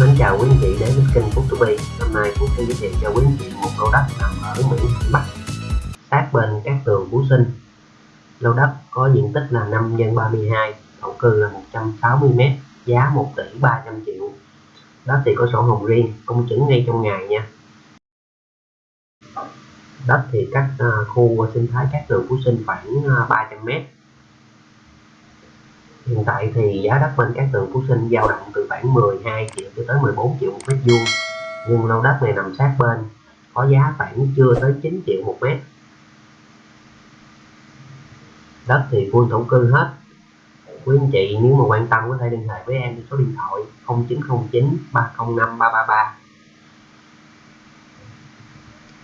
Mến chào quý anh chị đến với kênh Phúc To Hôm nay Phúc sẽ giới thiệu cho quý anh chị một lô đất nằm ở Mỹ Thuận Bắc. Sát bên các tường Phú Sinh. Lô đất có diện tích là 5 x 32 thổ cư là 160m giá 1 tỷ 300 triệu. Đất thì có sổ hồng riêng, công chứng ngay trong ngày nha. Đất thì cách à, khu sinh thái các tường Phú Sinh khoảng à, 300m Hiện tại thì giá đất bên các tường Phú Sinh dao động từ khoảng 12 triệu cho tới 14 triệu một mét vuông. Nhưng lô đất này nằm sát bên, có giá khoảng chưa tới 9 triệu một mét. Đất thì full thổ cư hết. Quý anh chị nếu mà quan tâm có thể liên hệ với em số điện thoại 0909 305 333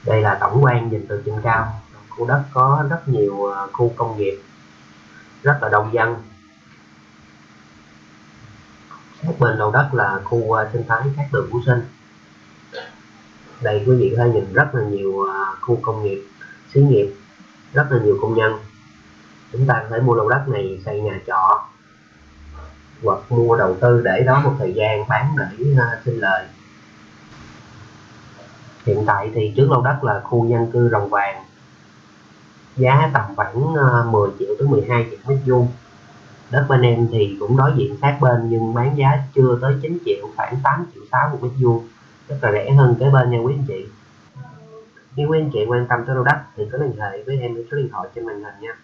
đây là tổng quan nhìn từ trên cao. Khu đất có rất nhiều ờ, khu công nghiệp, rất là đông dân sát bên đầu đất là khu à, sinh thái các đường Phú Sinh. Đây quý vị có thể nhìn rất là nhiều à, khu công nghiệp, xí nghiệp, rất là nhiều công nhân. Chúng ta có thể mua lô đất này xây nhà trọ hoặc mua đầu tư để đó một thời gian bán để à, sinh lời. Hiện tại thì trước lô đất là khu dân cư rồng vàng. Giá tầm khoảng 10 triệu tới 12 triệu mét vuông đất bên em thì cũng đối diện sát bên, nhưng bán giá chưa tới 9 triệu, khoảng 8 triệu 6 một mét vuông. Rất là rẻ hơn cái bên nha quý anh chị. Nếu quý anh chị quan tâm tới lô đất thì có liên hệ với em số điện thoại trên màn hình nha.